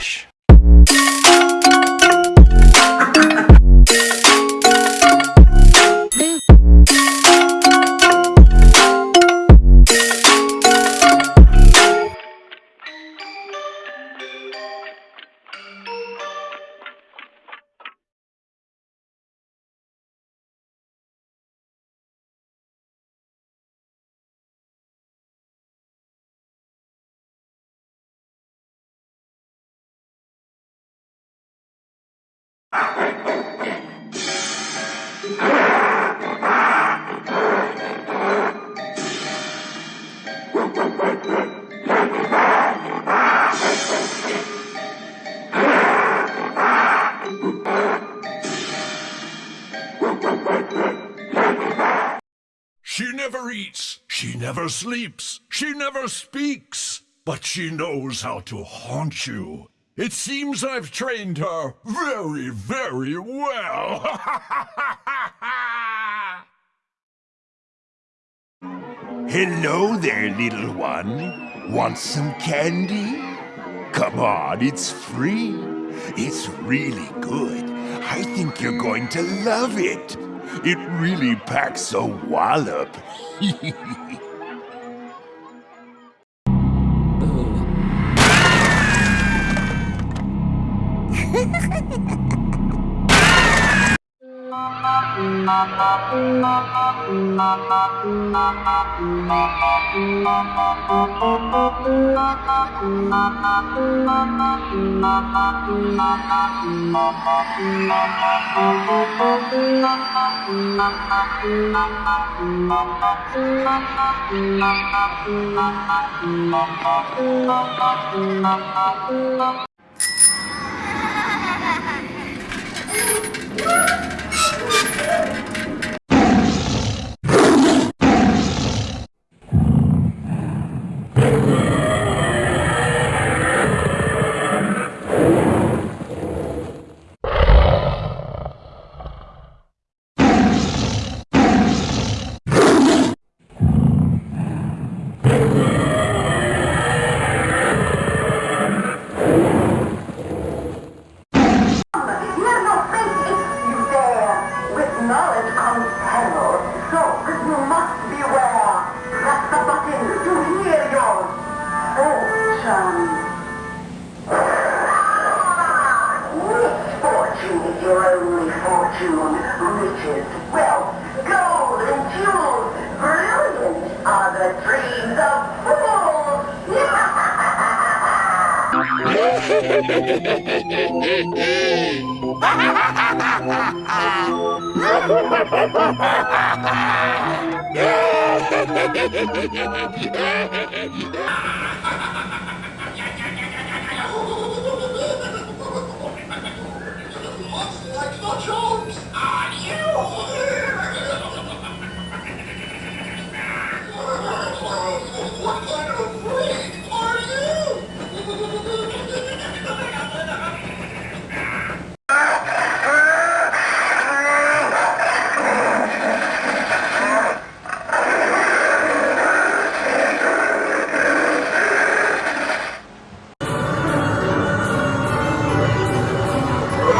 Relaxa. She never eats, she never sleeps, she never speaks, but she knows how to haunt you. It seems I've trained her very, very well. Hello there, little one. Want some candy? Come on, it's free. It's really good. I think you're going to love it. It really packs a wallop. Mama, Fortune. Is your only fortune. Riches, wealth, gold, and jewels. Brilliant are the dreams of fools.